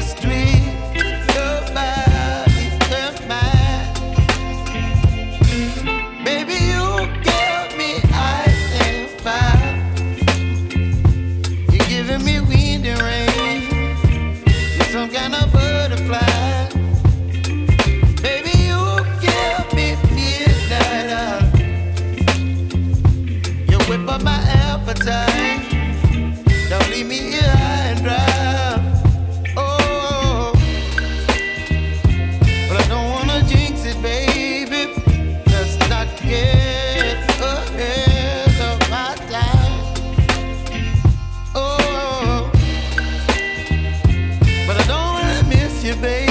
Just you, baby.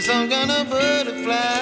Some kind of butterfly.